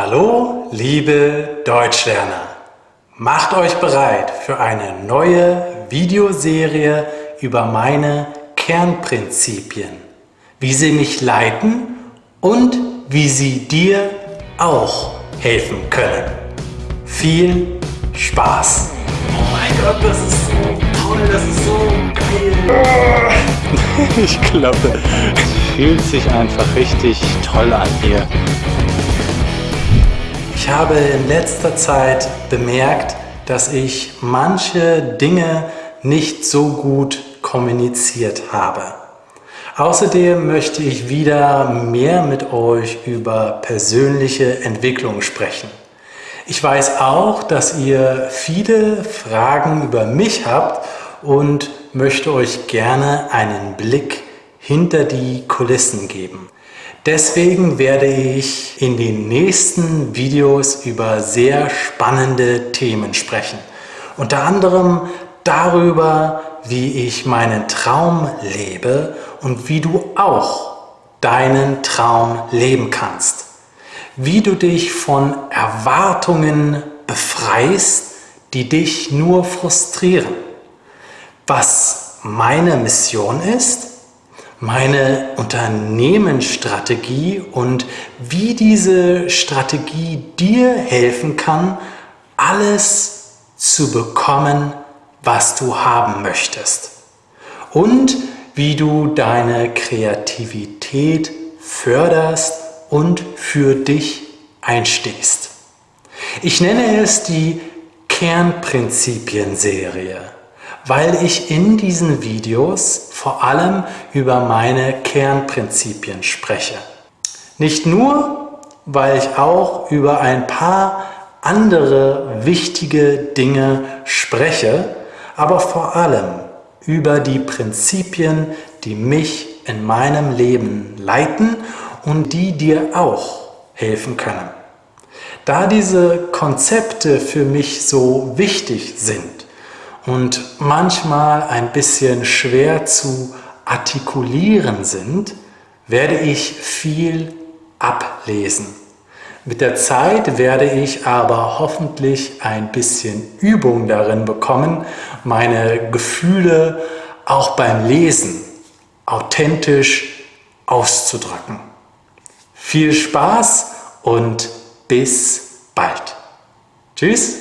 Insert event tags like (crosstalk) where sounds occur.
Hallo, liebe Deutschlerner! Macht euch bereit für eine neue Videoserie über meine Kernprinzipien, wie sie mich leiten und wie sie dir auch helfen können. Viel Spaß! Oh mein Gott, das ist so toll, das ist so geil! (laughs) ich glaube, es fühlt sich einfach richtig toll an hier. Ich habe in letzter Zeit bemerkt, dass ich manche Dinge nicht so gut kommuniziert habe. Außerdem möchte ich wieder mehr mit euch über persönliche Entwicklung sprechen. Ich weiß auch, dass ihr viele Fragen über mich habt und möchte euch gerne einen Blick hinter die Kulissen geben. Deswegen werde ich in den nächsten Videos über sehr spannende Themen sprechen. Unter anderem darüber, wie ich meinen Traum lebe und wie du auch deinen Traum leben kannst. Wie du dich von Erwartungen befreist, die dich nur frustrieren. Was meine Mission ist meine Unternehmensstrategie und wie diese Strategie dir helfen kann, alles zu bekommen, was du haben möchtest. Und wie du deine Kreativität förderst und für dich einstehst. Ich nenne es die Kernprinzipien-Serie weil ich in diesen Videos vor allem über meine Kernprinzipien spreche. Nicht nur, weil ich auch über ein paar andere wichtige Dinge spreche, aber vor allem über die Prinzipien, die mich in meinem Leben leiten und die dir auch helfen können. Da diese Konzepte für mich so wichtig sind, und manchmal ein bisschen schwer zu artikulieren sind, werde ich viel ablesen. Mit der Zeit werde ich aber hoffentlich ein bisschen Übung darin bekommen, meine Gefühle auch beim Lesen authentisch auszudrücken. Viel Spaß und bis bald. Tschüss!